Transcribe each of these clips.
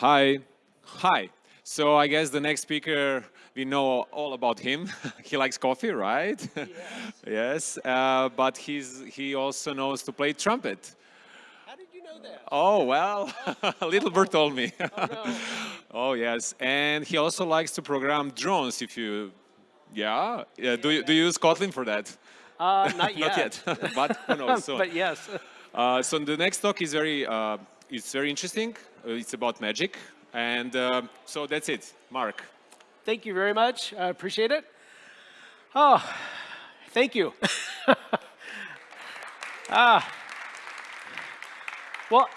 Hi. Hi. So I guess the next speaker, we know all about him. he likes coffee, right? Yes. yes. Uh, but he's, he also knows to play trumpet. How did you know that? Oh, well, little bird told me. Oh, no. oh, yes. And he also likes to program drones if you, yeah. yeah. Do, you, do you use Kotlin for that? Uh, not yet. Not yet, but who knows. So, but yes. uh, so the next talk is very, uh, it's very interesting. Uh, it's about magic. And uh, so that's it. Mark. Thank you very much. I appreciate it. Oh, thank you. ah. Well,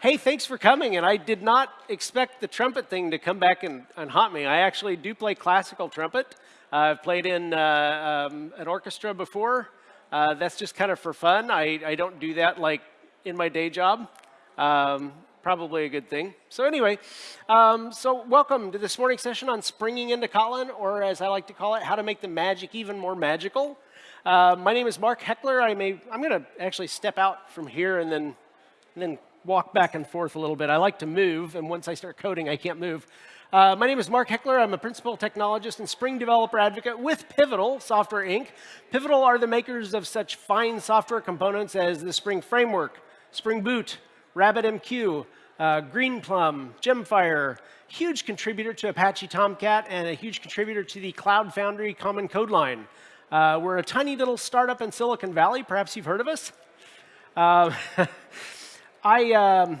hey, thanks for coming. And I did not expect the trumpet thing to come back and, and haunt me. I actually do play classical trumpet. Uh, I've played in uh, um, an orchestra before. Uh, that's just kind of for fun. I, I don't do that like in my day job. Um, probably a good thing. So anyway, um, so welcome to this morning's session on springing into Kotlin, or as I like to call it, how to make the magic even more magical. Uh, my name is Mark Heckler. I may, I'm going to actually step out from here and then, and then walk back and forth a little bit. I like to move, and once I start coding, I can't move. Uh, my name is Mark Heckler. I'm a principal technologist and Spring developer advocate with Pivotal Software Inc. Pivotal are the makers of such fine software components as the Spring Framework, Spring Boot, RabbitMQ, uh, Greenplum, Gemfire, huge contributor to Apache Tomcat, and a huge contributor to the Cloud Foundry Common Code Line. Uh, we're a tiny little startup in Silicon Valley. Perhaps you've heard of us. Uh, I, um,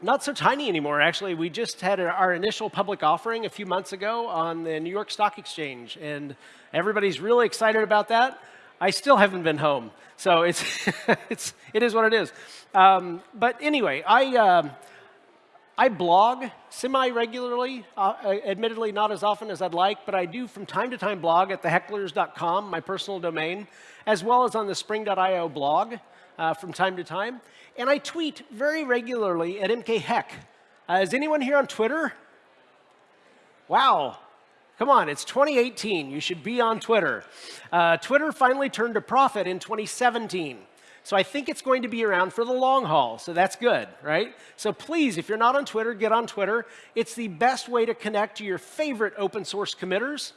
not so tiny anymore, actually. We just had our initial public offering a few months ago on the New York Stock Exchange, and everybody's really excited about that. I still haven't been home, so it's, it's, it is what it is. Um, but anyway, I, um, I blog semi-regularly, uh, admittedly not as often as I'd like, but I do from time to time blog at thehecklers.com, my personal domain, as well as on the spring.io blog uh, from time to time. And I tweet very regularly at mkheck. Uh, is anyone here on Twitter? Wow, Come on, it's 2018. You should be on Twitter. Uh, Twitter finally turned a profit in 2017. So I think it's going to be around for the long haul. So that's good, right? So please, if you're not on Twitter, get on Twitter. It's the best way to connect to your favorite open source committers.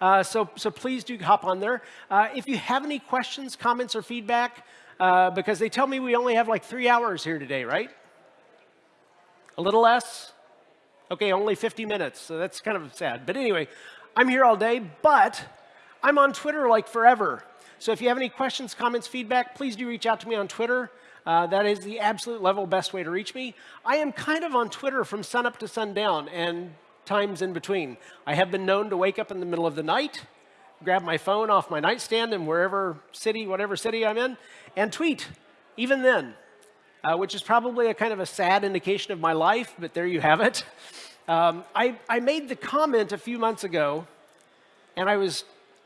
Uh, so, so please do hop on there. Uh, if you have any questions, comments, or feedback, uh, because they tell me we only have like three hours here today, right? A little less? Okay, only 50 minutes, so that's kind of sad. But anyway, I'm here all day, but I'm on Twitter like forever. So if you have any questions, comments, feedback, please do reach out to me on Twitter. Uh, that is the absolute level best way to reach me. I am kind of on Twitter from sunup to sundown and times in between. I have been known to wake up in the middle of the night, grab my phone off my nightstand in wherever city, whatever city I'm in, and tweet, even then uh, which is probably a kind of a sad indication of my life, but there you have it. Um, I, I made the comment a few months ago, and I was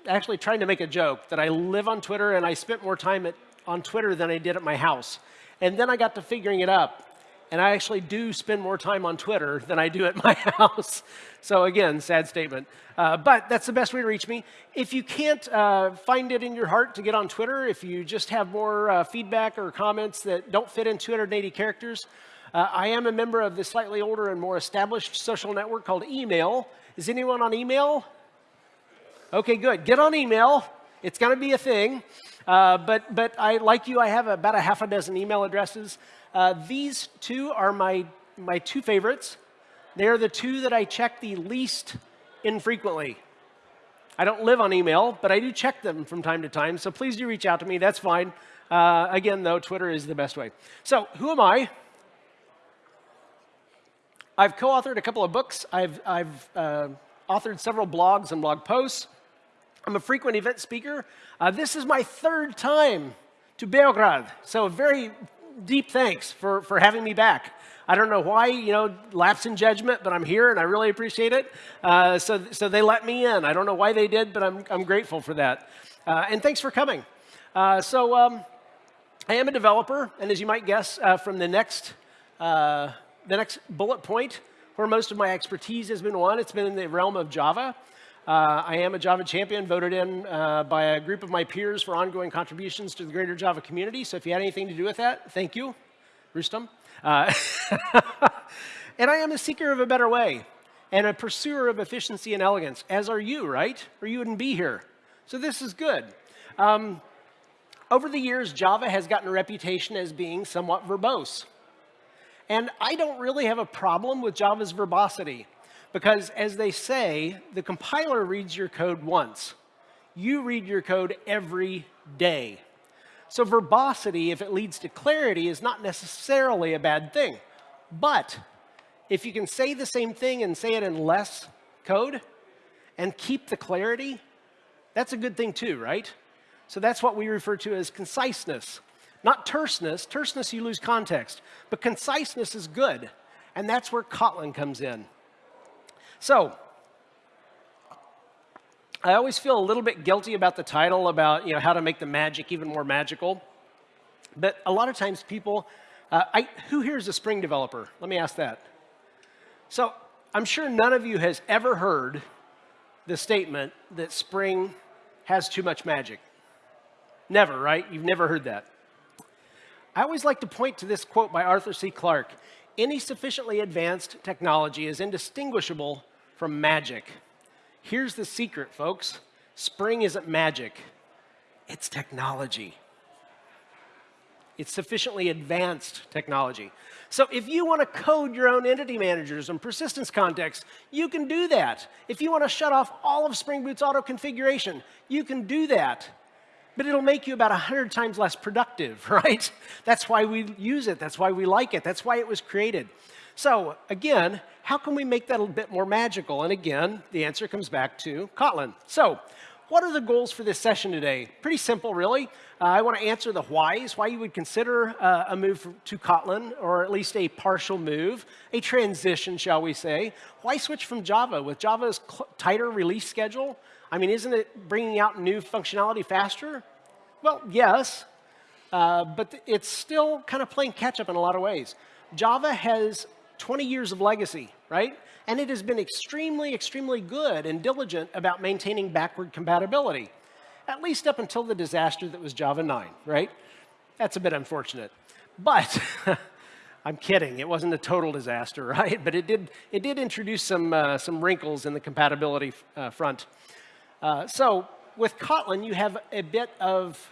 actually trying to make a joke that I live on Twitter and I spent more time at, on Twitter than I did at my house. And then I got to figuring it up and I actually do spend more time on Twitter than I do at my house. So again, sad statement. Uh, but that's the best way to reach me. If you can't uh, find it in your heart to get on Twitter, if you just have more uh, feedback or comments that don't fit in 280 characters, uh, I am a member of the slightly older and more established social network called Email. Is anyone on Email? Okay, good. Get on Email. It's going to be a thing. Uh, but, but I, like you, I have about a half a dozen email addresses. Uh, these two are my, my two favorites. They're the two that I check the least infrequently. I don't live on email, but I do check them from time to time, so please do reach out to me. That's fine. Uh, again, though, Twitter is the best way. So, who am I? I've co-authored a couple of books. I've, I've uh, authored several blogs and blog posts. I'm a frequent event speaker. Uh, this is my third time to Beograd, so very deep thanks for, for having me back. I don't know why, you know, lapse in judgment, but I'm here and I really appreciate it. Uh, so, so they let me in. I don't know why they did, but I'm, I'm grateful for that. Uh, and thanks for coming. Uh, so um, I am a developer, and as you might guess uh, from the next, uh, the next bullet point, where most of my expertise has been won, it's been in the realm of Java. Uh, I am a Java champion voted in uh, by a group of my peers for ongoing contributions to the greater Java community. So if you had anything to do with that, thank you, Rustam. Uh, And I am a seeker of a better way and a pursuer of efficiency and elegance, as are you, right? Or you wouldn't be here. So this is good. Um, over the years, Java has gotten a reputation as being somewhat verbose. And I don't really have a problem with Java's verbosity because, as they say, the compiler reads your code once. You read your code every day. So verbosity, if it leads to clarity, is not necessarily a bad thing. But if you can say the same thing and say it in less code and keep the clarity, that's a good thing too, right? So that's what we refer to as conciseness. Not terseness. Terseness, you lose context. But conciseness is good. And that's where Kotlin comes in. So I always feel a little bit guilty about the title about you know, how to make the magic even more magical. But a lot of times people, uh, I, who here is a Spring developer? Let me ask that. So I'm sure none of you has ever heard the statement that Spring has too much magic. Never, right? You've never heard that. I always like to point to this quote by Arthur C. Clarke. Any sufficiently advanced technology is indistinguishable from magic. Here's the secret, folks. Spring isn't magic, it's technology. It's sufficiently advanced technology. So if you want to code your own entity managers and persistence contexts, you can do that. If you want to shut off all of Spring Boot's auto configuration, you can do that. But it'll make you about 100 times less productive, right? That's why we use it. That's why we like it. That's why it was created. So again, how can we make that a bit more magical? And again, the answer comes back to Kotlin. So what are the goals for this session today? Pretty simple, really. Uh, I want to answer the whys, why you would consider uh, a move to Kotlin, or at least a partial move, a transition, shall we say. Why switch from Java? With Java's tighter release schedule, I mean, isn't it bringing out new functionality faster? Well, yes, uh, but it's still kind of playing catch up in a lot of ways. Java has 20 years of legacy, right? And it has been extremely, extremely good and diligent about maintaining backward compatibility, at least up until the disaster that was Java 9, right? That's a bit unfortunate. But I'm kidding. It wasn't a total disaster, right? But it did, it did introduce some, uh, some wrinkles in the compatibility uh, front. Uh, so with Kotlin, you have a bit of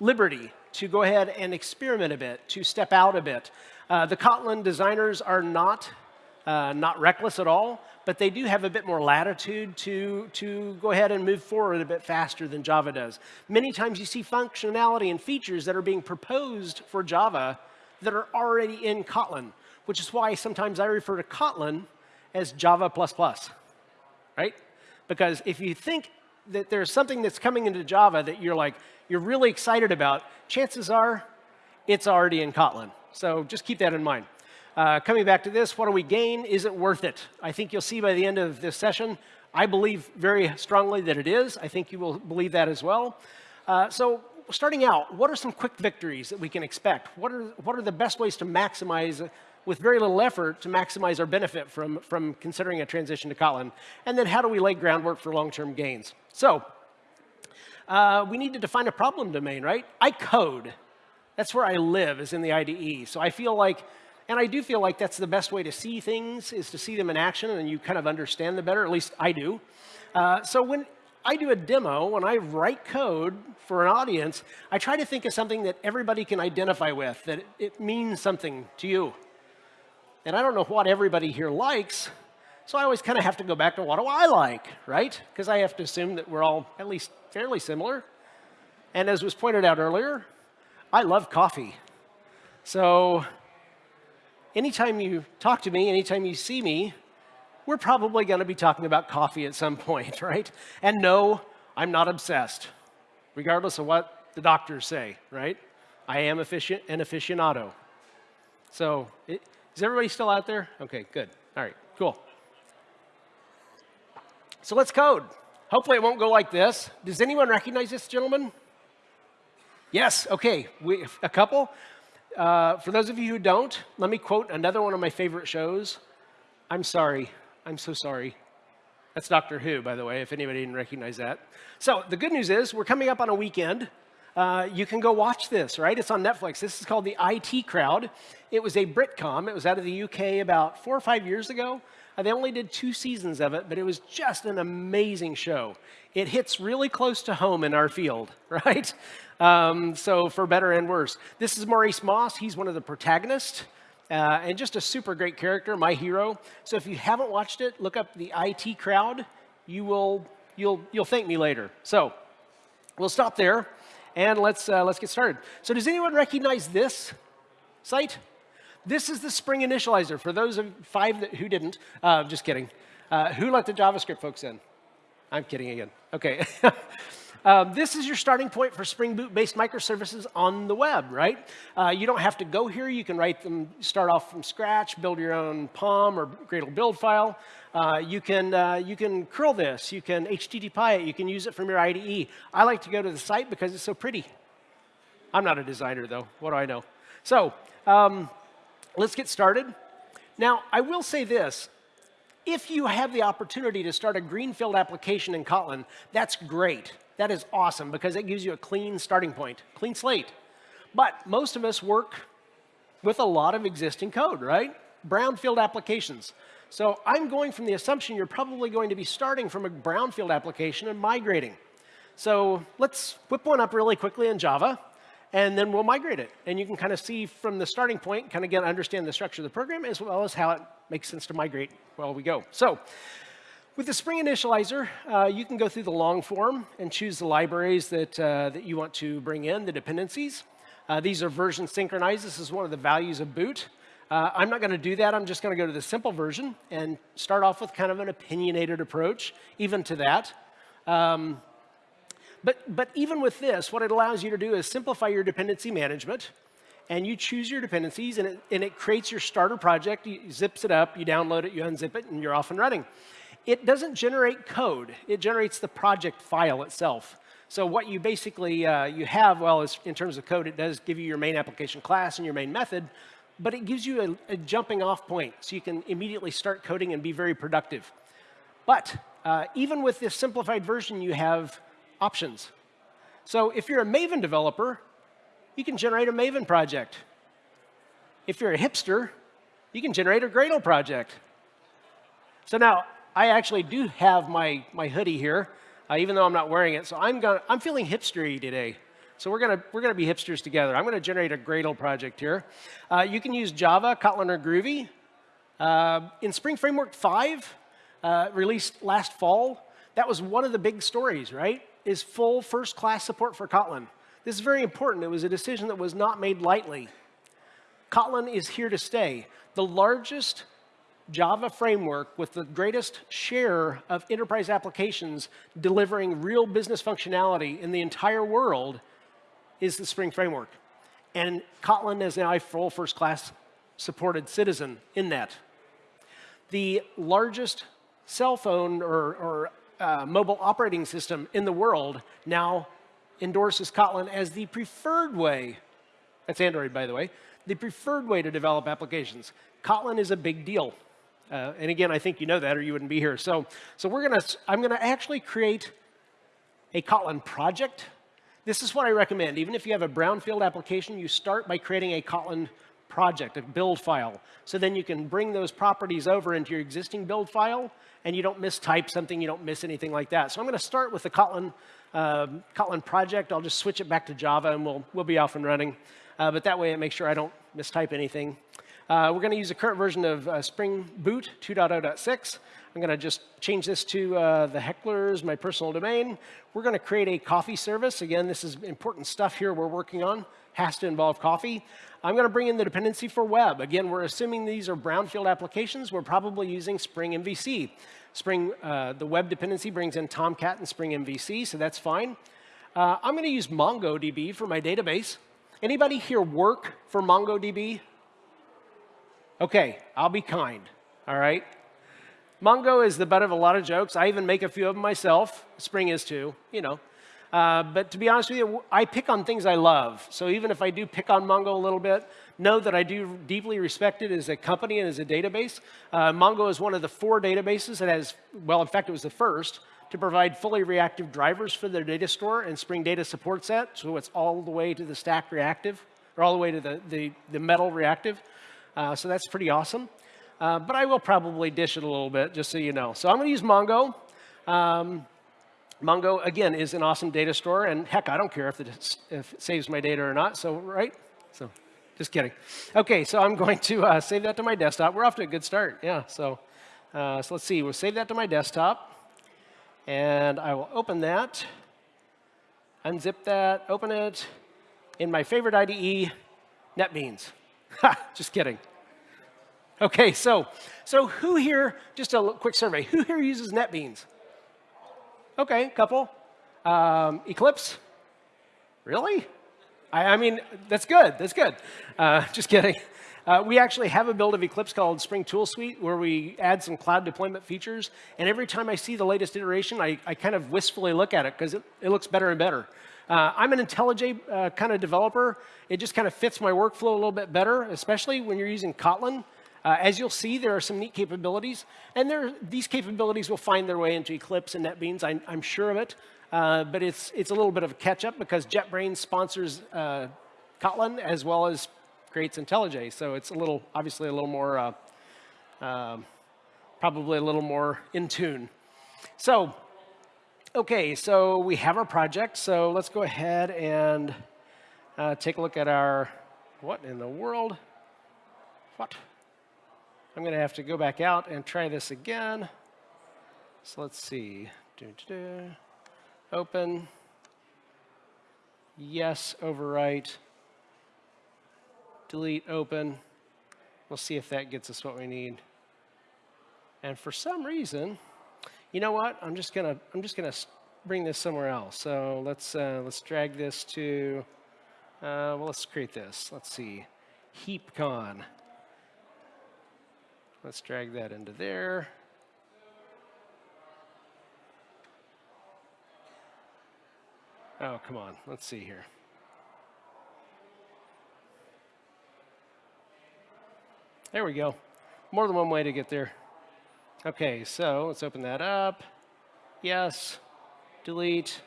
liberty to go ahead and experiment a bit, to step out a bit. Uh, the Kotlin designers are not, uh, not reckless at all, but they do have a bit more latitude to, to go ahead and move forward a bit faster than Java does. Many times you see functionality and features that are being proposed for Java that are already in Kotlin, which is why sometimes I refer to Kotlin as Java++, plus right? Because if you think that there's something that's coming into Java that you're like, you're really excited about, chances are it's already in Kotlin. So just keep that in mind. Uh, coming back to this, what do we gain? Is it worth it? I think you'll see by the end of this session, I believe very strongly that it is. I think you will believe that as well. Uh, so starting out, what are some quick victories that we can expect? What are, what are the best ways to maximize, with very little effort, to maximize our benefit from, from considering a transition to Kotlin? And then how do we lay groundwork for long-term gains? So uh, we need to define a problem domain, right? I code. That's where I live, is in the IDE. So I feel like, and I do feel like that's the best way to see things, is to see them in action, and you kind of understand them better, at least I do. Uh, so when I do a demo, when I write code for an audience, I try to think of something that everybody can identify with, that it, means something to you. And I don't know what everybody here likes, so I always kind of have to go back to what do I like, right? Because I have to assume that we're all at least fairly similar. And as was pointed out earlier, I love coffee. So anytime you talk to me, anytime you see me, we're probably going to be talking about coffee at some point, right? And no, I'm not obsessed, regardless of what the doctors say, right? I am efficient an aficionado. So it, is everybody still out there? Okay, good. All right, cool. So let's code. Hopefully it won't go like this. Does anyone recognize this gentleman? Yes, okay, we, a couple. Uh, for those of you who don't, let me quote another one of my favorite shows. I'm sorry. I'm so sorry. That's Doctor Who, by the way, if anybody didn't recognize that. So the good news is we're coming up on a weekend. uh, you can go watch this, right? It's on Netflix. This is called The IT Crowd. It was a Britcom. It was out of the UK about four or five years ago. Uh, they only did two seasons of it, but it was just an amazing show. It hits really close to home in our field, right? Um, so for better and worse. This is Maurice Moss. He's one of the protagonists. Uh, and just a super great character, my hero. So if you haven't watched it, look up the IT crowd. You will, you'll, you'll thank me later. So we'll stop there and let's, uh, let's get started. So does anyone recognize this site? This is the Spring Initializr. For those of five that, who didn't, uh, just kidding. Uh, who let the JavaScript folks in? I'm kidding again. Okay. Um, this is your starting point for Spring Boot-based microservices on the web, right? Uh, you don't have to go here. You can write them, start off from scratch, build your own POM or Gradle build file. Uh, you, can, uh, you can curl this. You can HTTP it. You can use it from your IDE. I like to go to the site because it's so pretty. I'm not a designer, though. What do I know? So um, let's get started. Now, I will say this. If you have the opportunity to start a greenfield application in Kotlin, that's great. That is awesome because it gives you a clean starting point, clean slate. But most of us work with a lot of existing code, right? Brownfield applications. So I'm going from the assumption you're probably going to be starting from a brownfield application and migrating. So let's whip one up really quickly in Java, and then we'll migrate it. And you can kind of see from the starting point, kind of get understand the structure of the program, as well as how it makes sense to migrate while we go. So with the Spring Initializr, uh, you can go through the long form and choose the libraries that, uh, that you want to bring in, the dependencies. Uh, these are version synchronized. This is one of the values of boot. Uh, I'm not going to do that. I'm just going to go to the simple version and start off with kind of an opinionated approach, even to that. Um, but, but even with this, what it allows you to do is simplify your dependency management and you choose your dependencies, and it, and it creates your starter project. You zips it up, you download it, you unzip it, and you're off and running it doesn't generate code. It generates the project file itself. So what you basically uh, you have, well, is in terms of code, it does give you your main application class and your main method, but it gives you a, a jumping off point so you can immediately start coding and be very productive. But uh, even with this simplified version, you have options. So if you're a Maven developer, you can generate a Maven project. If you're a hipster, you can generate a Gradle project. So now, I actually do have my, my hoodie here, uh, even though I'm not wearing it. So I'm, gonna, I'm feeling hipstery today. So we're going to we're gonna be hipsters together. I'm going to generate a Gradle project here. Uh, you can use Java, Kotlin, or Groovy. Uh, in Spring Framework 5, uh, released last fall, that was one of the big stories, right? Is full first-class support for Kotlin. This is very important. It was a decision that was not made lightly. Kotlin is here to stay. The largest Java framework with the greatest share of enterprise applications delivering real business functionality in the entire world is the Spring Framework. And Kotlin is now a full first-class supported citizen in that. The largest cell phone or, or uh, mobile operating system in the world now endorses Kotlin as the preferred way, that's Android, by the way, the preferred way to develop applications. Kotlin is a big deal. Uh, and again, I think you know that or you wouldn't be here. So, so we're gonna, I'm gonna actually create a Kotlin project. This is what I recommend. Even if you have a brownfield application, you start by creating a Kotlin project, a build file. So then you can bring those properties over into your existing build file, and you don't mistype something, you don't miss anything like that. So I'm going to start with the Kotlin, uh, Kotlin project. I'll just switch it back to Java, and we'll, we'll be off and running. Uh, but that way, it makes sure I don't mistype anything. Uh, we're going to use the current version of uh, Spring Boot 2.0.6. I'm going to just change this to uh, the hecklers, my personal domain. We're going to create a coffee service. Again, this is important stuff here we're working on. Has to involve coffee. I'm going to bring in the dependency for web. Again, we're assuming these are brownfield applications. We're probably using Spring MVC. Spring, uh, the web dependency brings in Tomcat and Spring MVC, so that's fine. Uh, I'm going to use MongoDB for my database. Anybody here work for MongoDB? Okay, I'll be kind, all right? Mongo is the butt of a lot of jokes. I even make a few of them myself. Spring is too, you know. Uh, but to be honest with you, I pick on things I love. So even if I do pick on Mongo a little bit, know that I do deeply respect it as a company and as a database. Uh, Mongo is one of the four databases that has, well, in fact, it was the first to provide fully reactive drivers for their data store and Spring Data supports that, so it's all the way to the stack reactive, or all the way to the, the, the metal reactive. Uh, so that's pretty awesome. Uh, but I will probably dish it a little bit, just so you know. So I'm going to use Mongo. Um, Mongo, again, is an awesome data store, and heck, I don't care if it, if it saves my data or not, so, right? So, just kidding. Okay, so I'm going to uh, save that to my desktop. We're off to a good start, yeah. So, uh, so let's see, we'll save that to my desktop, and I will open that, unzip that, open it, in my favorite IDE, NetBeans. Just kidding. Okay, so, so who here, just a quick survey, who here uses NetBeans? Okay, couple. Um, Eclipse? Really? I, I, mean, that's good, that's good. Uh, just kidding. Uh, we actually have a build of Eclipse called Spring Tool Suite where we add some cloud deployment features. And every time I see the latest iteration, I, I kind of wistfully look at it because it, it, looks better and better. Uh, I'm an IntelliJ uh, kind of developer. It just kind of fits my workflow a little bit better, especially when you're using Kotlin. Uh, as you'll see, there are some neat capabilities, and there, these capabilities will find their way into Eclipse and NetBeans, I, am sure of it. Uh, but it's, it's a little bit of a catch-up because JetBrains sponsors uh, Kotlin as well as creates IntelliJ. So it's a little, obviously a little more, uh, um, probably a little more in tune. So, okay, so we have our project. So let's go ahead and uh, take a look at our, what in the world? What? I'm going to have to go back out and try this again. So let's see. Open. Yes, overwrite. Delete, open. We'll see if that gets us what we need. And for some reason, you know what? I'm just gonna I'm just gonna bring this somewhere else. So let's uh, let's drag this to uh, well, let's create this. Let's see, HeapCon. Let's drag that into there. Oh, come on. Let's see here. There we go. More than one way to get there. Okay, so let's open that up. Yes. Delete.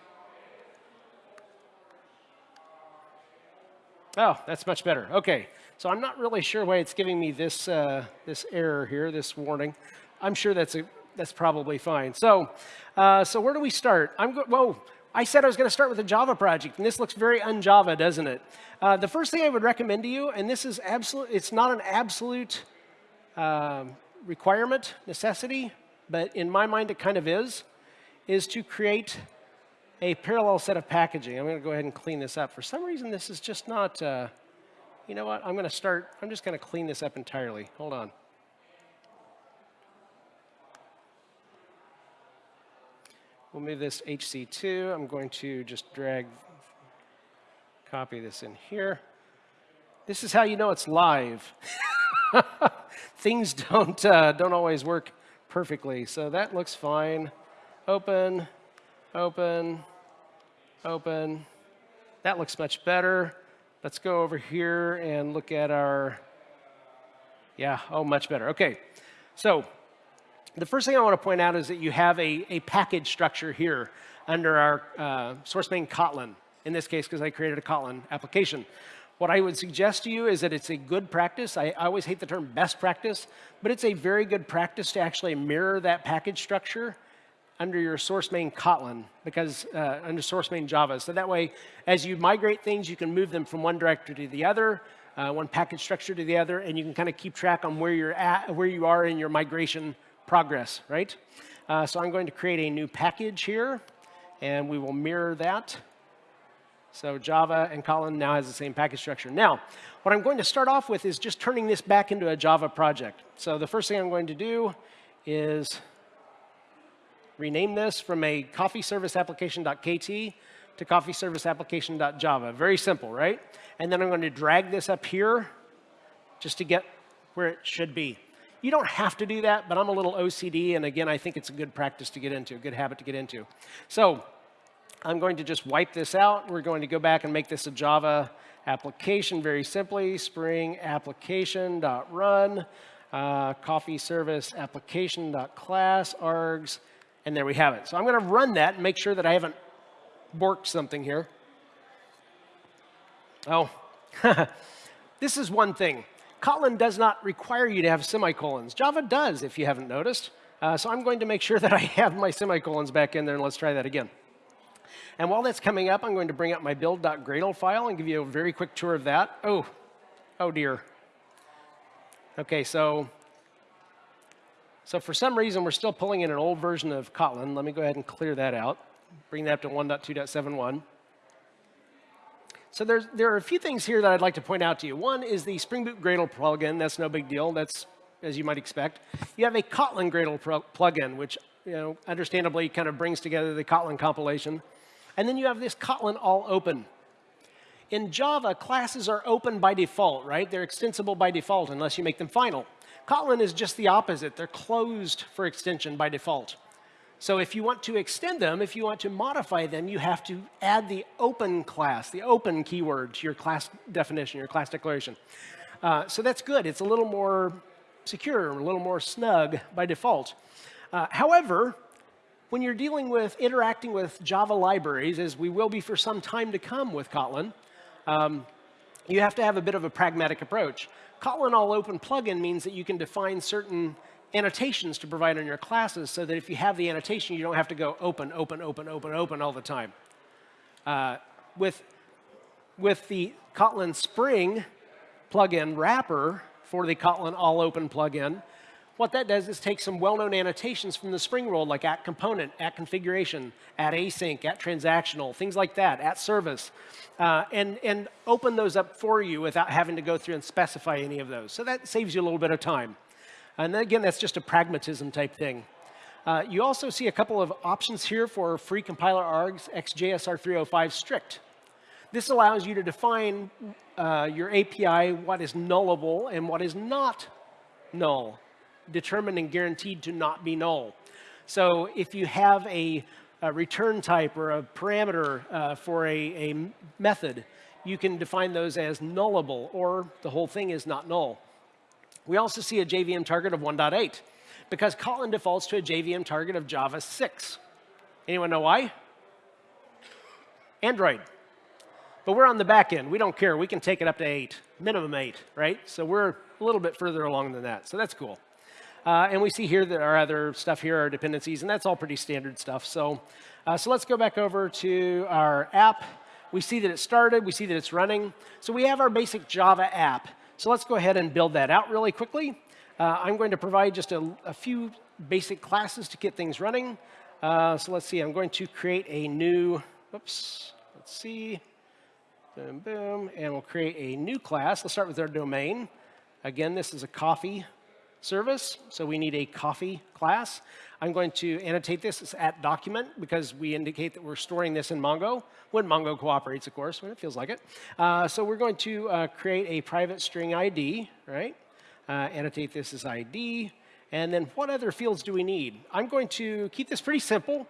Oh, that's much better. Okay, so I'm not really sure why it's giving me this, uh, this error here, this warning. I'm sure that's, a, that's probably fine. So, uh, so where do we start? I'm go whoa, I said I was going to start with a Java project, and this looks very un-Java, doesn't it? Uh, the first thing I would recommend to you, and this is absolute, it's not an absolute um, requirement, necessity, but in my mind it kind of is, is to create a parallel set of packaging. I'm going to go ahead and clean this up. For some reason, this is just not, uh, you know what? I'm going to start, I'm just going to clean this up entirely. Hold on. We'll move this HC2. I'm going to just drag, copy this in here. This is how you know it's live. Things don't, uh, don't always work perfectly. So that looks fine. Open, open, open. That looks much better. Let's go over here and look at our, yeah, oh, much better. Okay, so the first thing I want to point out is that you have a, a package structure here under our uh, source main Kotlin, in this case because I created a Kotlin application. What I would suggest to you is that it's a good practice. I, I always hate the term best practice, but it's a very good practice to actually mirror that package structure under your source main Kotlin, because uh, under source main Java. So that way, as you migrate things, you can move them from one directory to the other, uh, one package structure to the other, and you can kind of keep track on where you're at, where you are in your migration progress, right? Uh, so I'm going to create a new package here, and we will mirror that. So Java and Kotlin now has the same package structure. Now, what I'm going to start off with is just turning this back into a Java project. So the first thing I'm going to do is rename this from a coffee service application.kt to coffee service application.java. Very simple, right? And then I'm going to drag this up here just to get where it should be. You don't have to do that, but I'm a little OCD, and again, I think it's a good practice to get into, a good habit to get into. So I'm going to just wipe this out. We're going to go back and make this a Java application very simply, spring application.run, uh, coffee service application.class, args, And there we have it. So I'm going to run that and make sure that I haven't borked something here. Oh, this is one thing. Kotlin does not require you to have semicolons. Java does, if you haven't noticed. Uh, so I'm going to make sure that I have my semicolons back in there, and let's try that again. And while that's coming up, I'm going to bring up my build.gradle file and give you a very quick tour of that. Oh, oh dear. OK, so, so for some reason, we're still pulling in an old version of Kotlin. Let me go ahead and clear that out. Bring that up to 1.2.71. So there's, there are a few things here that I'd like to point out to you. One is the Spring Boot Gradle plugin. That's no big deal. That's as you might expect. You have a Kotlin Gradle plugin, which you know, understandably kind of brings together the Kotlin compilation. And then you have this Kotlin all open. In Java, classes are open by default, right? They're extensible by default unless you make them final. Kotlin is just the opposite. They're closed for extension by default. So if you want to extend them, if you want to modify them, you have to add the open class, the open keyword to your class definition, your class declaration. Uh, so that's good. It's a little more secure, a little more snug by default. Uh, however, when you're dealing with interacting with Java libraries, as we will be for some time to come with Kotlin, um, you have to have a bit of a pragmatic approach. Kotlin All Open plugin means that you can define certain annotations to provide on your classes so that if you have the annotation, you don't have to go open, open, open, open, open all the time. Uh, with, with the Kotlin Spring plugin wrapper for the Kotlin All Open plugin, what that does is take some well-known annotations from the Spring world, like at component, at configuration, at async, at transactional, things like that, at service, uh, and, and open those up for you without having to go through and specify any of those. So that saves you a little bit of time. And then again, that's just a pragmatism type thing. Uh, you also see a couple of options here for free compiler args XJSR305 strict. This allows you to define uh, your API what is nullable and what is not null, determined and guaranteed to not be null. So if you have a, a return type or a parameter uh, for a, a method, you can define those as nullable, or the whole thing is not null. We also see a JVM target of 1.8 because Kotlin defaults to a JVM target of Java 6. Anyone know why? Android. But we're on the back end. We don't care. We can take it up to 8, minimum 8, right? So we're a little bit further along than that. So that's cool. Uh, and we see here that our other stuff here are dependencies, and that's all pretty standard stuff. So, uh, so let's go back over to our app. We see that it started. We see that it's running. So we have our basic Java app. So let's go ahead and build that out really quickly. Uh, I'm going to provide just a, a, few basic classes to get things running. Uh, so let's see, I'm going to create a new, oops, let's see, boom, boom, and we'll create a new class. Let's start with our domain. Again, this is a coffee service, so we need a coffee class. I'm going to annotate this as at document because we indicate that we're storing this in Mongo, when Mongo cooperates, of course, when it feels like it. Uh, so we're going to uh, create a private string ID, right? Uh, annotate this as ID. And then what other fields do we need? I'm going to keep this pretty simple.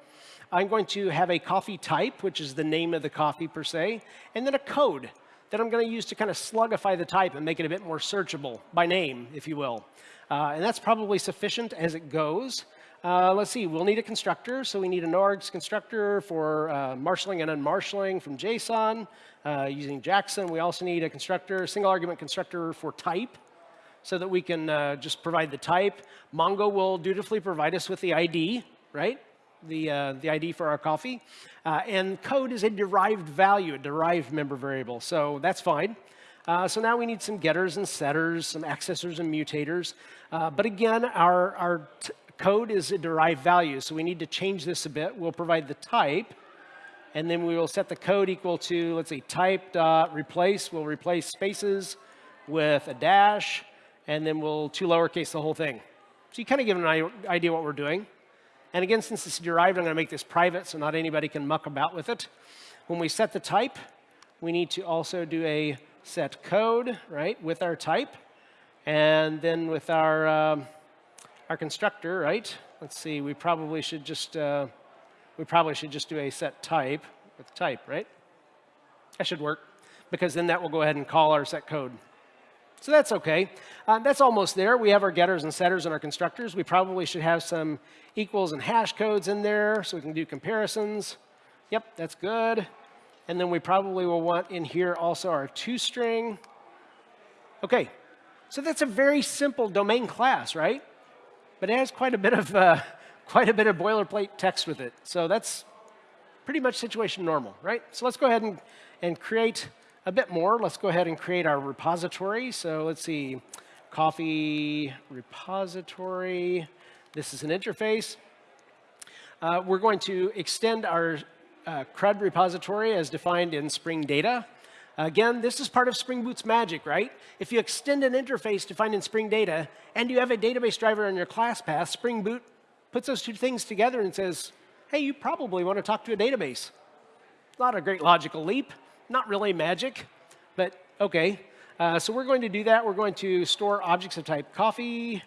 I'm going to have a coffee type, which is the name of the coffee per se, and then a code that I'm going to use to kind of slugify the type and make it a bit more searchable by name, if you will. Uh, and that's probably sufficient as it goes. Uh, let's see, we'll need a constructor. So we need an args constructor for uh, marshaling and unmarshaling from JSON uh, using Jackson. We also need a constructor, single argument constructor for type so that we can uh, just provide the type. Mongo will dutifully provide us with the ID, right? The, uh, the ID for our coffee. And code is a derived value, a derived member variable. So that's fine. Uh, so now we need some getters and setters, some accessors and mutators. Uh, but again, our, our code is a derived value, so we need to change this a bit. We'll provide the type, and then we will set the code equal to, let's say, type dot replace. We'll replace spaces with a dash, and then we'll two lowercase the whole thing. So you kind of give an idea what we're doing. And again, since it's derived, I'm going to make this private so not anybody can muck about with it. When we set the type, we need to also do a set code, right, with our type. And then with our, um, our constructor, right, let's see, we probably should just, uh, we probably should just do a set type with type, right? That should work, because then that will go ahead and call our set code. So that's OK. Uh, that's almost there. We have our getters and setters and our constructors. We probably should have some equals and hash codes in there so we can do comparisons. Yep, that's good. And then we probably will want in here also our two string. OK, so that's a very simple domain class, right? But it has quite a bit of uh, quite a bit of boilerplate text with it. So that's pretty much situation normal, right? So let's go ahead and, and create a bit more. Let's go ahead and create our repository. So let's see, coffee repository. This is an interface. Uh, we're going to extend our uh, CRUD repository as defined in Spring Data. Again, this is part of Spring Boot's magic, right? If you extend an interface defined in Spring Data and you have a database driver in your class path, Spring Boot puts those two things together and says, hey, you probably want to talk to a database. Not a great logical leap, not really magic, but OK. Uh, so we're going to do that. We're going to store objects of type coffee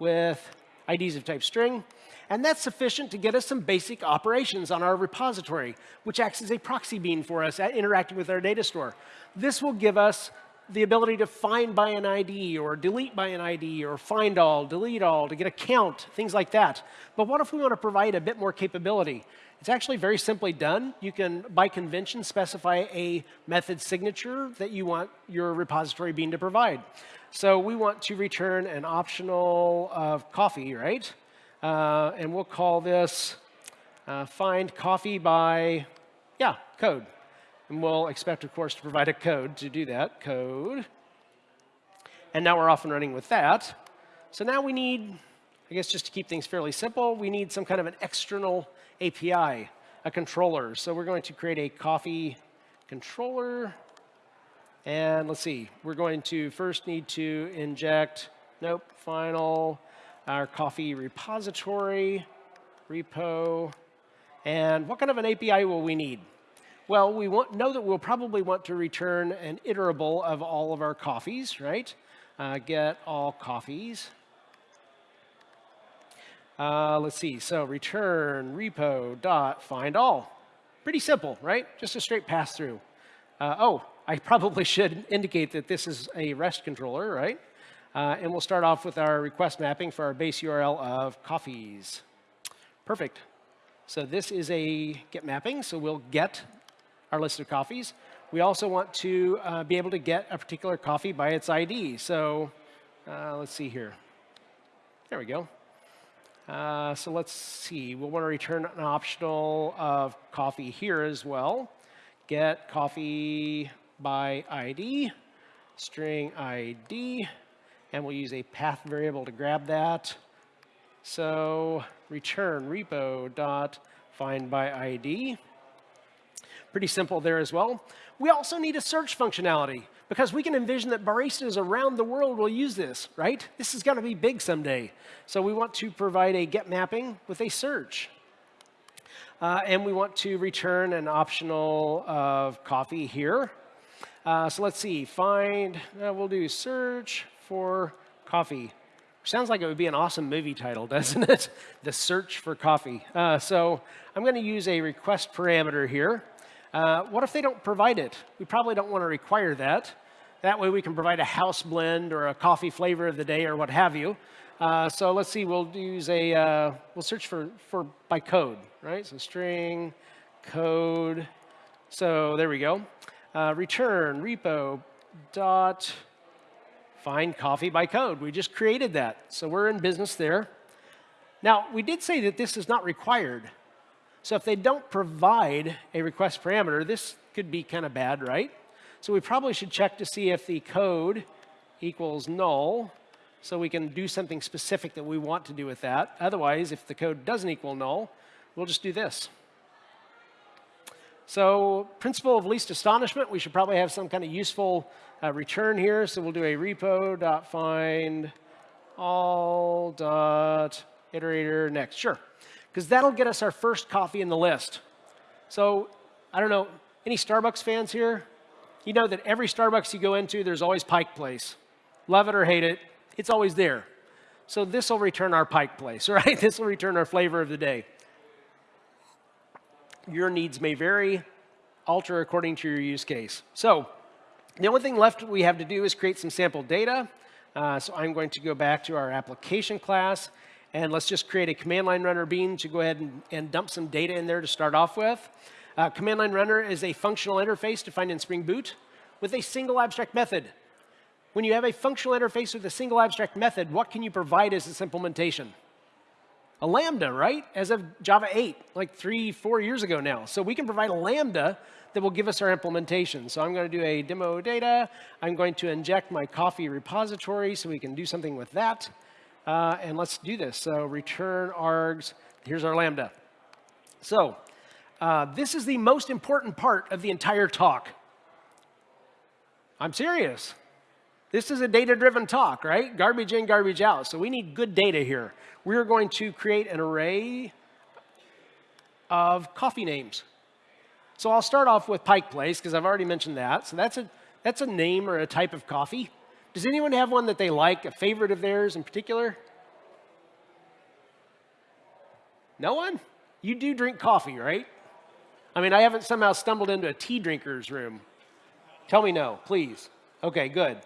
with IDs of type string. And that's sufficient to get us some basic operations on our repository, which acts as a proxy bean for us at interacting with our data store. This will give us the ability to find by an ID or delete by an ID or find all, delete all, to get a count, things like that. But what if we want to provide a bit more capability? It's actually very simply done. You can, by convention, specify a method signature that you want your repository bean to provide. So we want to return an optional of coffee, right? Uh, and we'll call this uh, find coffee by, yeah, code. And we'll expect, of course, to provide a code to do that, code. And now we're off and running with that. So now we need, I guess just to keep things fairly simple, we need some kind of an external API, a controller. So we're going to create a coffee controller. And let's see, we're going to first need to inject, nope, final, our coffee repository, repo. And what kind of an API will we need? Well, we want, know that we'll probably want to return an iterable of all of our coffees, right? Uh, get all coffees. Uh, let's see, so return repo dot find all. Pretty simple, right? Just a straight pass through. Uh, oh, I probably should indicate that this is a REST controller, right? Uh, and we'll start off with our request mapping for our base URL of coffees. Perfect. So this is a get mapping, so we'll get our list of coffees. We also want to uh, be able to get a particular coffee by its ID. So uh, let's see here. There we go. Uh, so let's see. We'll want to return an optional of coffee here as well. Get coffee by ID, string ID, and we'll use a path variable to grab that. So return repo dot find by ID. Pretty simple there as well. We also need a search functionality because we can envision that baristas around the world will use this, right? This is going to be big someday. So we want to provide a get mapping with a search. Uh, and we want to return an optional of coffee here. Uh, so let's see, find, uh, we'll do search for coffee. Sounds like it would be an awesome movie title, doesn't it? the search for coffee. Uh, so I'm going to use a request parameter here. Uh, what if they don't provide it? We probably don't want to require that. That way we can provide a house blend or a coffee flavor of the day or what have you. Uh, so let's see, we'll use a, uh, we'll search for, for by code, right? So string, code. So there we go. Uh, return repo dot find coffee by code. We just created that. So we're in business there. Now, we did say that this is not required. So if they don't provide a request parameter, this could be kind of bad, right? So we probably should check to see if the code equals null, so we can do something specific that we want to do with that. Otherwise, if the code doesn't equal null, we'll just do this. So principle of least astonishment, we should probably have some kind of useful uh, return here. So we'll do a repo.find all dot iterator next. Sure because that'll get us our first coffee in the list. So I don't know, any Starbucks fans here? You know that every Starbucks you go into, there's always Pike Place. Love it or hate it, it's always there. So this will return our Pike Place, right? This will return our flavor of the day. Your needs may vary, alter according to your use case. So The only thing left we have to do is create some sample data. Uh, so I'm going to go back to our application class, and let's just create a command line runner bean to go ahead and, and dump some data in there to start off with. Uh, command line runner is a functional interface defined in Spring Boot with a single abstract method. When you have a functional interface with a single abstract method, what can you provide as its implementation? A Lambda, right? As of Java 8, like three, four years ago now. So we can provide a Lambda that will give us our implementation. So I'm going to do a demo data. I'm going to inject my coffee repository so we can do something with that. Uh, and let's do this. So return args. Here's our Lambda. So uh, this is the most important part of the entire talk. I'm serious. This is a data-driven talk, right? Garbage in, garbage out. So we need good data here. We're going to create an array of coffee names. So I'll start off with Pike Place, because I've already mentioned that. So that's a, that's a name or a type of coffee. Does anyone have one that they like, a favorite of theirs in particular? No one? You do drink coffee, right? I mean, I haven't somehow stumbled into a tea drinker's room. Tell me no, please. Okay, good.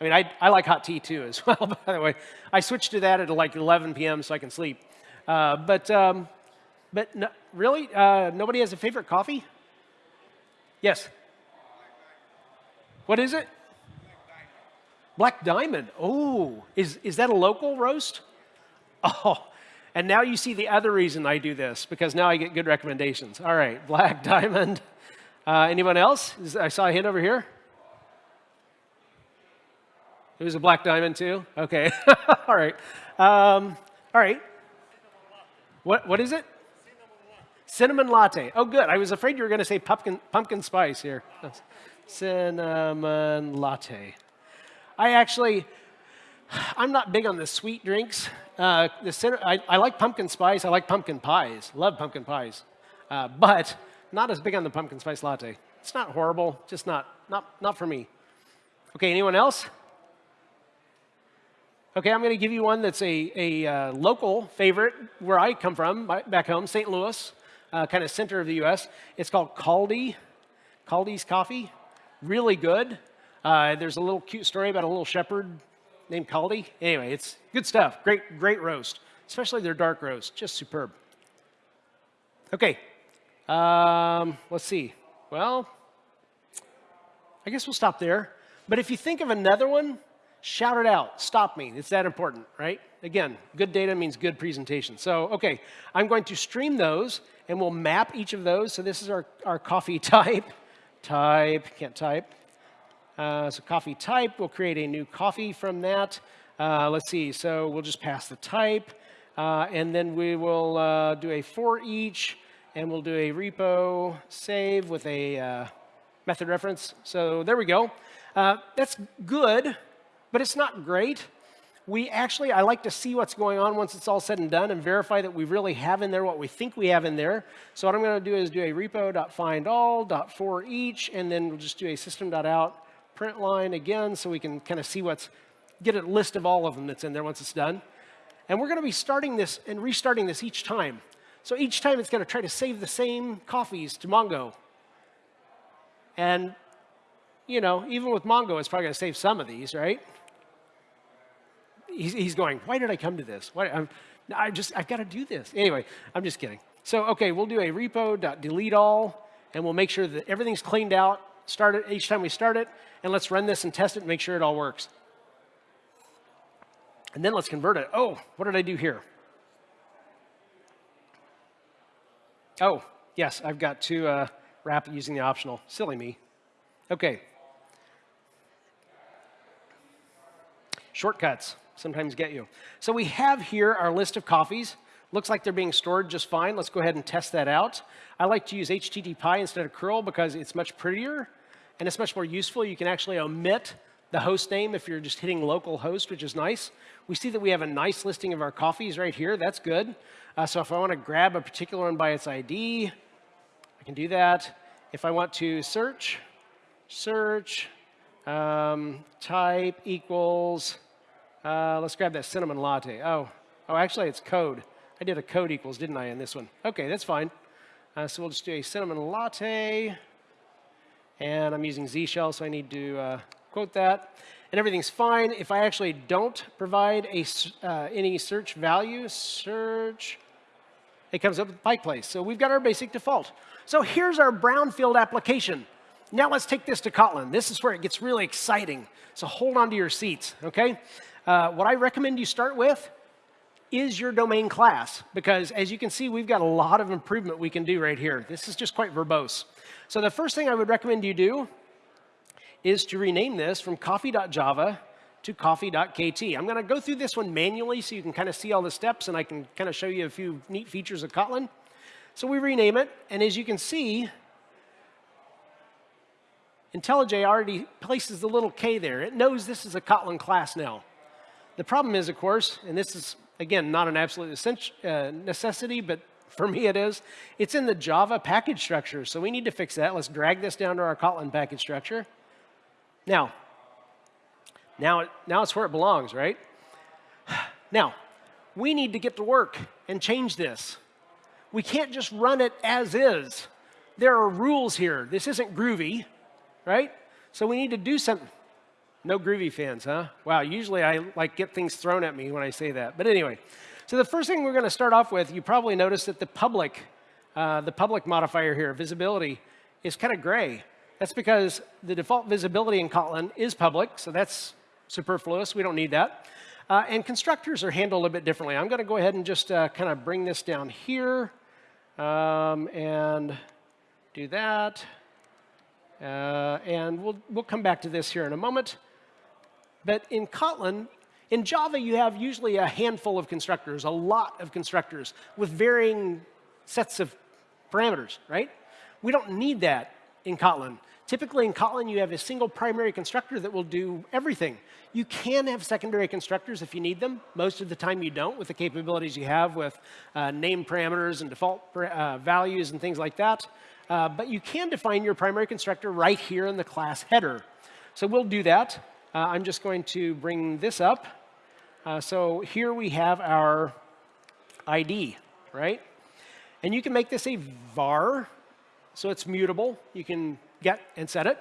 I mean, I, I like hot tea too as well, by the way. I switched to that at like 11 p.m. so I can sleep. Uh, but um, but no, really, uh, nobody has a favorite coffee? Yes. What is it? Black Diamond. Oh, is, is that a local roast? Oh, and now you see the other reason I do this, because now I get good recommendations. All right, Black Diamond. Uh, anyone else? I saw a hand over here. It was a Black Diamond too? Okay, all right. Um, all right. What, what is it? Cinnamon latte. Oh, good. I was afraid you were going to say pumpkin, pumpkin spice here. Cinnamon latte. I actually, I'm not big on the sweet drinks. Uh, the I, I, like pumpkin spice. I like pumpkin pies. Love pumpkin pies. Uh, but not as big on the pumpkin spice latte. It's not horrible, just not, not, not for me. Okay, anyone else? Okay, I'm going to give you one that's a, a uh, local favorite where I come from, back home, St. Louis, uh, kind of center of the U.S. It's called Kaldi, Kaldi's Coffee. Really good. Uh, there's a little cute story about a little shepherd named Kaldi. Anyway, it's good stuff. Great, great roast, especially their dark roast. Just superb. Okay, um, let's see. Well, I guess we'll stop there. But if you think of another one, shout it out. Stop me. It's that important, right? Again, good data means good presentation. So, okay, I'm going to stream those, and we'll map each of those. So this is our, our coffee type. Type, can't type. Uh, so coffee type, we'll create a new coffee from that. Uh, let's see, so we'll just pass the type, uh, and then we will uh, do a for each, and we'll do a repo save with a uh, method reference. So there we go. Uh, that's good, but it's not great. We actually, I like to see what's going on once it's all said and done and verify that we really have in there what we think we have in there. So what I'm going to do is do a repo.findall.forEach, and then we'll just do a system.out print line again so we can kind of see what's, get a list of all of them that's in there once it's done. And we're going to be starting this and restarting this each time. So each time it's going to try to save the same coffees to Mongo. And, you know, even with Mongo, it's probably going to save some of these, right? He's, he's going, why did I come to this? Why, I'm, I just, I've got to do this. Anyway, I'm just kidding. So, okay, we'll do a repo.delete all, and we'll make sure that everything's cleaned out start it each time we start it, and let's run this and test it and make sure it all works. And then let's convert it. Oh, what did I do here? Oh, yes, I've got to uh, wrap using the optional. Silly me. Okay. Shortcuts sometimes get you. So we have here our list of coffees. Looks like they're being stored just fine. Let's go ahead and test that out. I like to use HTTPie instead of curl because it's much prettier and it's much more useful. You can actually omit the host name if you're just hitting local host, which is nice. We see that we have a nice listing of our coffees right here. That's good. Uh, so if I want to grab a particular one by its ID, I can do that. If I want to search, search, um, type equals, uh, let's grab that cinnamon latte. Oh, oh, actually it's code. I did a code equals, didn't I, in this one? Okay, that's fine. Uh, so we'll just do a cinnamon latte. And I'm using Z shell, so I need to uh, quote that. And everything's fine. If I actually don't provide a, uh, any search value, search, it comes up with Pike Place. So we've got our basic default. So here's our brownfield application. Now let's take this to Kotlin. This is where it gets really exciting. So hold on to your seats, okay? Uh, what I recommend you start with is your domain class, because as you can see, we've got a lot of improvement we can do right here. This is just quite verbose. So the first thing I would recommend you do is to rename this from coffee.java to coffee.kt. I'm going to go through this one manually so you can kind of see all the steps and I can kind of show you a few neat features of Kotlin. So we rename it, and as you can see, IntelliJ already places the little k there. It knows this is a Kotlin class now. The problem is, of course, and this is, again, not an absolute uh, necessity, but for me it is, it's in the Java package structure. So we need to fix that. Let's drag this down to our Kotlin package structure. Now, now, now it's where it belongs, right? Now, we need to get to work and change this. We can't just run it as is. There are rules here. This isn't groovy right? So we need to do something. No groovy fans, huh? Wow, usually I like get things thrown at me when I say that. But anyway, so the first thing we're going to start off with, you probably noticed that the public, uh, the public modifier here, visibility, is kind of gray. That's because the default visibility in Kotlin is public, so that's superfluous. We don't need that. Uh, and constructors are handled a bit differently. I'm going to go ahead and just uh, kind of bring this down here um, and do that. Uh, and we'll, we'll come back to this here in a moment. But in Kotlin, in Java, you have usually a handful of constructors, a lot of constructors with varying sets of parameters, right? We don't need that in Kotlin. Typically in Kotlin, you have a single primary constructor that will do everything. You can have secondary constructors if you need them. Most of the time you don't with the capabilities you have with uh, name parameters and default uh, values and things like that. Uh, but you can define your primary constructor right here in the class header. So we'll do that. Uh, I'm just going to bring this up. Uh, so here we have our ID, right? And you can make this a var, so it's mutable. You can get and set it.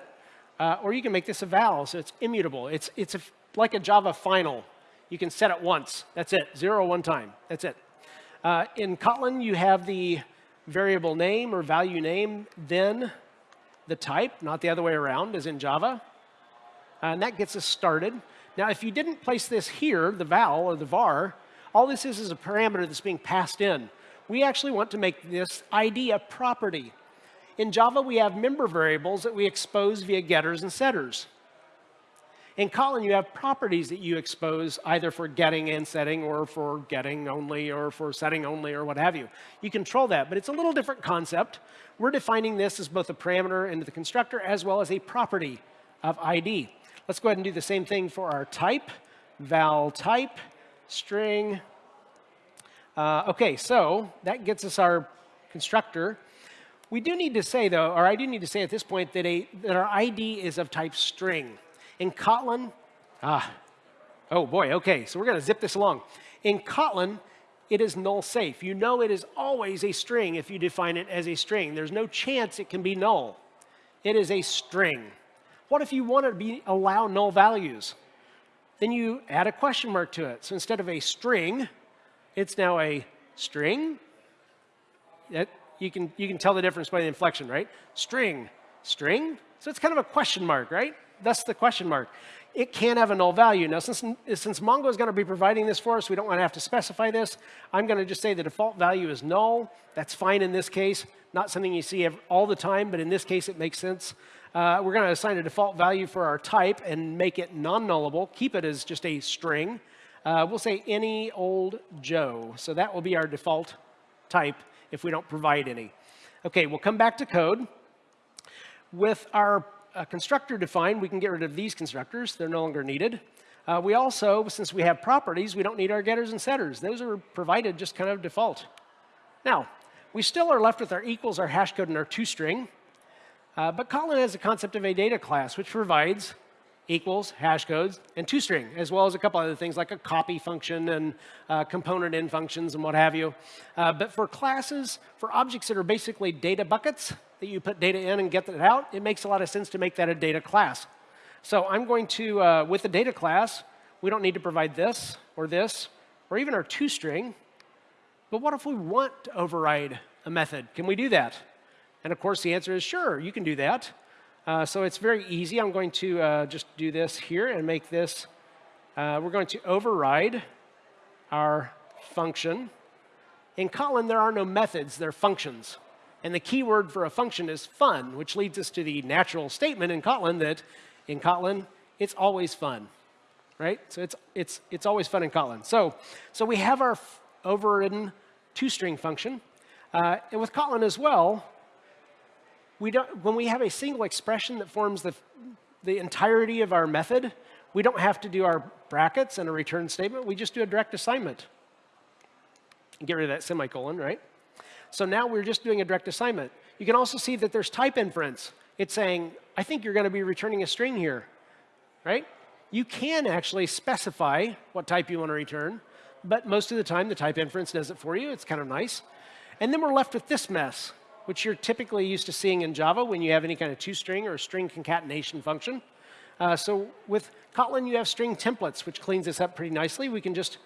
Uh, or you can make this a val, so it's immutable. It's, it's a, like a Java final. You can set it once. That's it. Zero one time. That's it. Uh, in Kotlin, you have the variable name or value name, then the type, not the other way around, as in Java. Uh, and that gets us started. Now, if you didn't place this here, the val or the var, all this is is a parameter that's being passed in. We actually want to make this ID a property. In Java, we have member variables that we expose via getters and setters. In Kotlin, you have properties that you expose either for getting and setting or for getting only or for setting only or what have you. You control that, but it's a little different concept. We're defining this as both a parameter into the constructor as well as a property of ID. Let's go ahead and do the same thing for our type, val type, string. Uh, OK, so that gets us our constructor. We do need to say, though, or I do need to say at this point that, a, that our ID is of type string. In Kotlin, ah, oh boy, okay, so we're going to zip this along. In Kotlin, it is null safe. You know it is always a string if you define it as a string. There's no chance it can be null. It is a string. What if you want to be, allow null values? Then you add a question mark to it. So instead of a string, it's now a string. That, you, can, you can tell the difference by the inflection, right? String, string. So it's kind of a question mark, right? that's the question mark. It can have a null value. Now, since, since Mongo is going to be providing this for us, we don't want to have to specify this. I'm going to just say the default value is null. That's fine in this case. Not something you see all the time, but in this case, it makes sense. Uh, we're going to assign a default value for our type and make it non-nullable. Keep it as just a string. Uh, we'll say any old Joe. So that will be our default type if we don't provide any. OK, we'll come back to code. With our a constructor defined, we can get rid of these constructors. They're no longer needed. Uh, we also, since we have properties, we don't need our getters and setters. Those are provided just kind of default. Now, we still are left with our equals, our hash code, and our toString. Uh, but Kotlin has a concept of a data class, which provides equals, hash codes, and toString, as well as a couple other things like a copy function and uh, componentN functions and what have you. Uh, but for classes, for objects that are basically data buckets, that you put data in and get that out, it makes a lot of sense to make that a data class. So I'm going to, uh, with the data class, we don't need to provide this or this or even our toString. But what if we want to override a method? Can we do that? And of course, the answer is sure, you can do that. Uh, so it's very easy. I'm going to uh, just do this here and make this. Uh, we're going to override our function. In Kotlin, there are no methods, they're functions. And the key word for a function is fun, which leads us to the natural statement in Kotlin that in Kotlin, it's always fun, right? So it's, it's, it's always fun in Kotlin. So, so we have our overridden toString function. Uh, and with Kotlin as well, we don't, when we have a single expression that forms the, the entirety of our method, we don't have to do our brackets and a return statement. We just do a direct assignment. Get rid of that semicolon, right? So now we're just doing a direct assignment. You can also see that there's type inference. It's saying, I think you're going to be returning a string here, right? You can actually specify what type you want to return, but most of the time the type inference does it for you. It's kind of nice. And then we're left with this mess, which you're typically used to seeing in Java when you have any kind of toString or string concatenation function. Uh, so with Kotlin, you have string templates, which cleans this up pretty nicely. We can just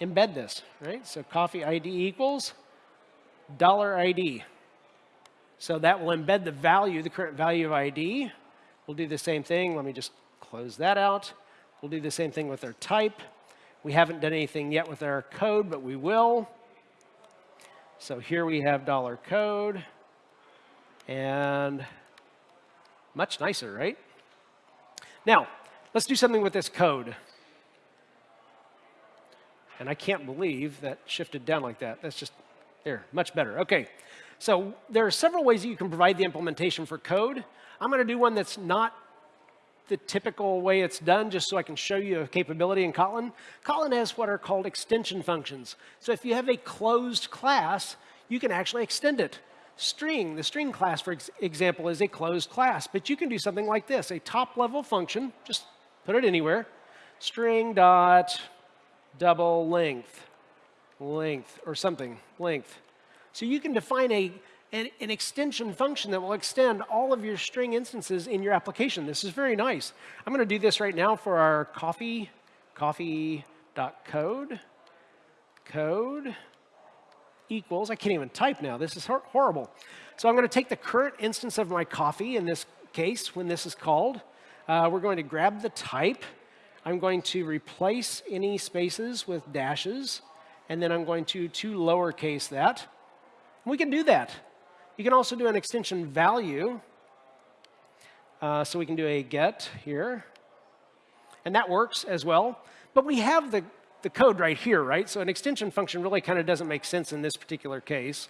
embed this, right? So coffee ID equals dollar $ID. So that will embed the value, the current value of ID. We'll do the same thing. Let me just close that out. We'll do the same thing with our type. We haven't done anything yet with our code, but we will. So here we have dollar code. And much nicer, right? Now, let's do something with this code. And I can't believe that shifted down like that. That's just, there, much better. OK, so there are several ways that you can provide the implementation for code. I'm going to do one that's not the typical way it's done, just so I can show you a capability in Kotlin. Kotlin has what are called extension functions. So if you have a closed class, you can actually extend it. String, the string class, for ex example, is a closed class. But you can do something like this, a top-level function, just put it anywhere, string dot double length, length, or something, length. So you can define a, an, an, extension function that will extend all of your string instances in your application. This is very nice. I'm going to do this right now for our coffee, coffee.code, code. code equals, I can't even type now, this is hor horrible. So I'm going to take the current instance of my coffee, in this case, when this is called. Uh, we're going to grab the type. I'm going to replace any spaces with dashes, and then I'm going to to lowercase that. we can do that. You can also do an extension value. Uh, so we can do a get here. And that works as well. But we have the the code right here, right? So an extension function really kind of doesn't make sense in this particular case.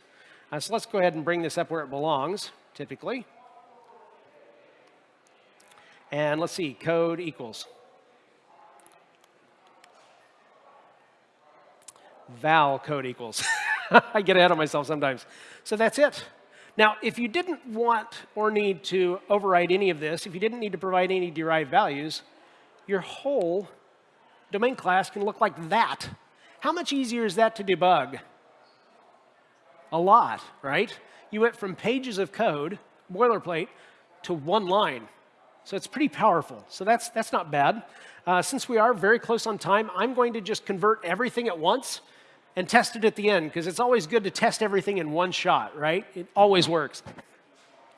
Uh, so let's go ahead and bring this up where it belongs, typically. And let's see, code equals. Val code equals. I get ahead of myself sometimes. So that's it. Now, if you didn't want or need to override any of this, if you didn't need to provide any derived values, your whole domain class can look like that. How much easier is that to debug? A lot, right? You went from pages of code, boilerplate, to one line. So it's pretty powerful. So that's, that's not bad. Uh, since we are very close on time, I'm going to just convert everything at once and test it at the end, because it's always good to test everything in one shot, right? It always works.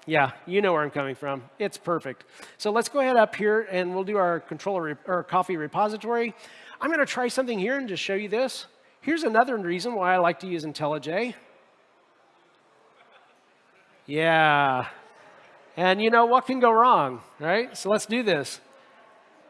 Yeah, you know where I'm coming from. It's perfect. So let's go ahead up here and we'll do our controller or coffee repository. I'm going to try something here and just show you this. Here's another reason why I like to use IntelliJ. Yeah. And you know what can go wrong, right? So let's do this.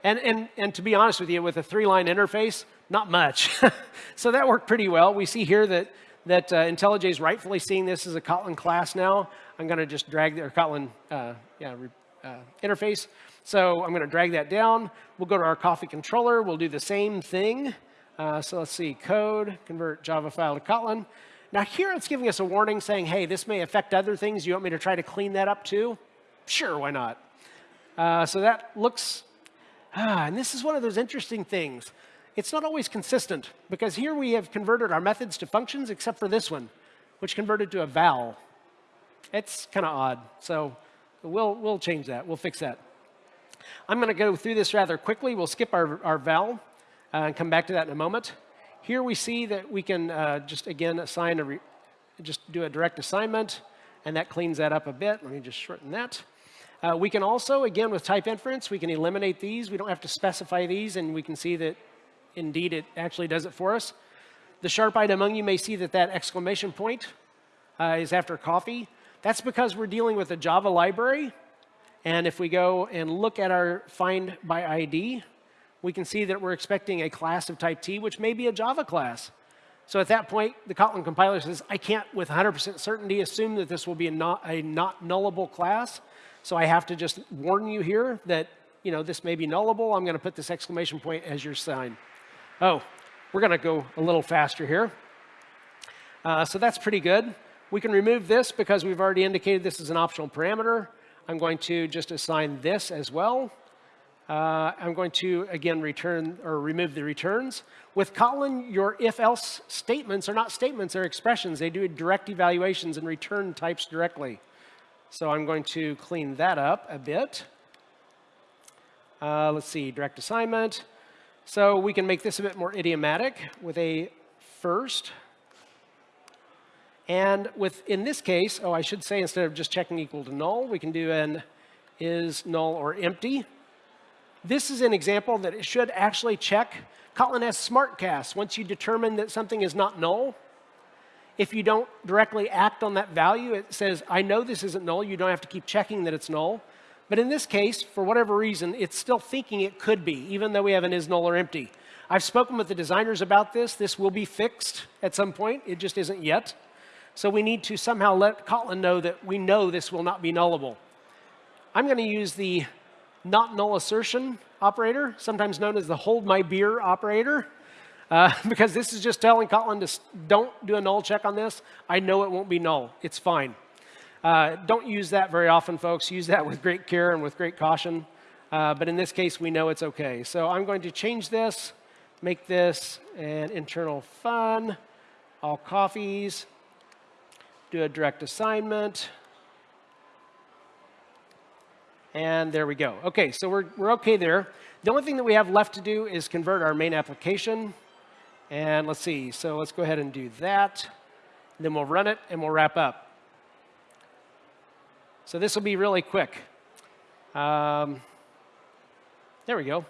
And, and, and to be honest with you, with a three-line interface, not much. so that worked pretty well. We see here that that uh, IntelliJ is rightfully seeing this as a Kotlin class now. I'm going to just drag the Kotlin uh, yeah, uh, interface. So I'm going to drag that down. We'll go to our coffee controller. We'll do the same thing. Uh, so let's see, code, convert Java file to Kotlin. Now here it's giving us a warning saying, hey, this may affect other things. You want me to try to clean that up too? Sure, why not? Uh, so that looks, ah, and this is one of those interesting things it's not always consistent, because here we have converted our methods to functions, except for this one, which converted to a val. It's kind of odd. So we'll, we'll change that. We'll fix that. I'm going to go through this rather quickly. We'll skip our, our val uh, and come back to that in a moment. Here we see that we can uh, just, again, assign a, just do a direct assignment, and that cleans that up a bit. Let me just shorten that. Uh, we can also, again, with type inference, we can eliminate these. We don't have to specify these, and we can see that, indeed, it actually does it for us. The sharp-eyed among you may see that that exclamation point uh, is after coffee. That's because we're dealing with a Java library. And if we go and look at our find by ID, we can see that we're expecting a class of type T, which may be a Java class. So at that point, the Kotlin compiler says, I can't with 100% certainty assume that this will be a not, a not nullable class. So I have to just warn you here that you know, this may be nullable. I'm going to put this exclamation point as your sign. Oh, we're going to go a little faster here. Uh, so that's pretty good. We can remove this because we've already indicated this is an optional parameter. I'm going to just assign this as well. Uh, I'm going to, again, return or remove the returns. With Kotlin, your if-else statements are not statements, they're expressions. They do direct evaluations and return types directly. So I'm going to clean that up a bit. Uh, let's see, direct assignment. So we can make this a bit more idiomatic with a first. And with, in this case, oh, I should say instead of just checking equal to null, we can do an is null or empty. This is an example that it should actually check. Kotlin has smartcasts. Once you determine that something is not null, if you don't directly act on that value, it says, I know this isn't null. You don't have to keep checking that it's null. But in this case, for whatever reason, it's still thinking it could be, even though we have an is null or empty. I've spoken with the designers about this. This will be fixed at some point. It just isn't yet. So we need to somehow let Kotlin know that we know this will not be nullable. I'm going to use the not null assertion operator, sometimes known as the hold my beer operator, uh, because this is just telling Kotlin to don't do a null check on this. I know it won't be null. It's fine. Uh, don't use that very often, folks. Use that with great care and with great caution. Uh, but in this case, we know it's OK. So I'm going to change this, make this an internal fun, all coffees, do a direct assignment. And there we go. OK, so we're, we're OK there. The only thing that we have left to do is convert our main application. And let's see. So let's go ahead and do that. Then we'll run it, and we'll wrap up. So this will be really quick. Um, there we go.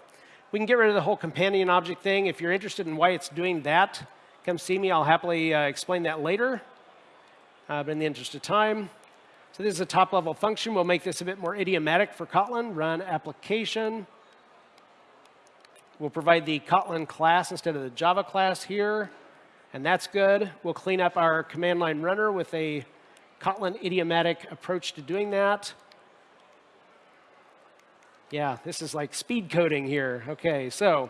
We can get rid of the whole companion object thing. If you're interested in why it's doing that, come see me. I'll happily uh, explain that later uh, but in the interest of time. So this is a top-level function. We'll make this a bit more idiomatic for Kotlin. Run application. We'll provide the Kotlin class instead of the Java class here, and that's good. We'll clean up our command line runner with a Kotlin idiomatic approach to doing that. Yeah, this is like speed coding here. OK, so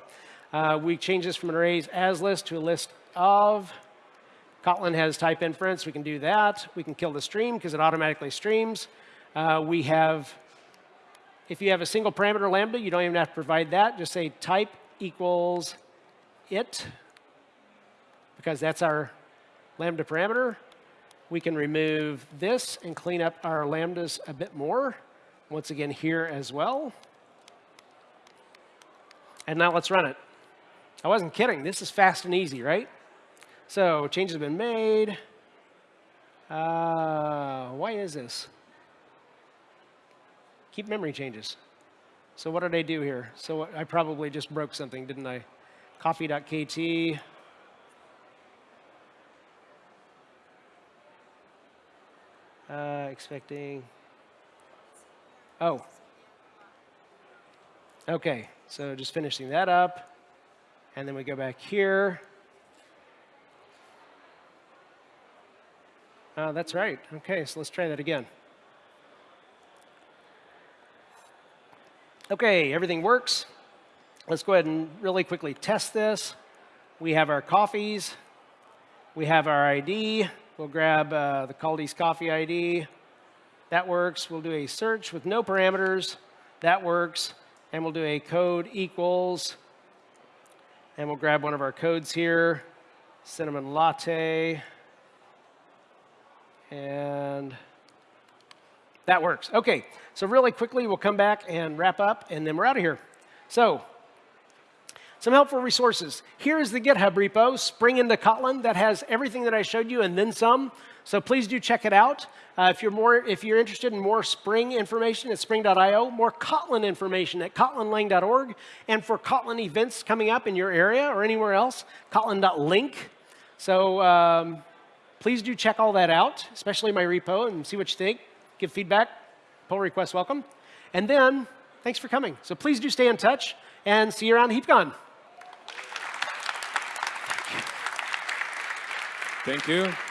uh, we change this from an arrays as list to a list of. Kotlin has type inference. We can do that. We can kill the stream because it automatically streams. Uh, we have, if you have a single parameter lambda, you don't even have to provide that. Just say type equals it, because that's our lambda parameter. We can remove this and clean up our lambdas a bit more. Once again, here as well. And now let's run it. I wasn't kidding. This is fast and easy, right? So changes have been made. Uh, why is this? Keep memory changes. So what did I do here? So I probably just broke something, didn't I? Coffee.kt. Uh, expecting. Oh. OK, so just finishing that up. And then we go back here. Uh, that's right. OK, so let's try that again. OK, everything works. Let's go ahead and really quickly test this. We have our coffees. We have our ID. We'll grab uh, the Kaldi's coffee ID. That works. We'll do a search with no parameters. That works. And we'll do a code equals. And we'll grab one of our codes here, cinnamon latte and That works. Okay, so really quickly, we'll come back and wrap up, and then we're out of here. So, some helpful resources. Here is the GitHub repo, Spring into Kotlin, that has everything that I showed you and then some. So please do check it out. Uh, if you're more, if you're interested in more Spring information at Spring.io, more Kotlin information at kotlinlang.org, and for Kotlin events coming up in your area or anywhere else, kotlin.link. So um, please do check all that out, especially my repo, and see what you think. Give feedback. Pull requests welcome. And then, thanks for coming. So please do stay in touch, and see you around HeapCon. Thank you.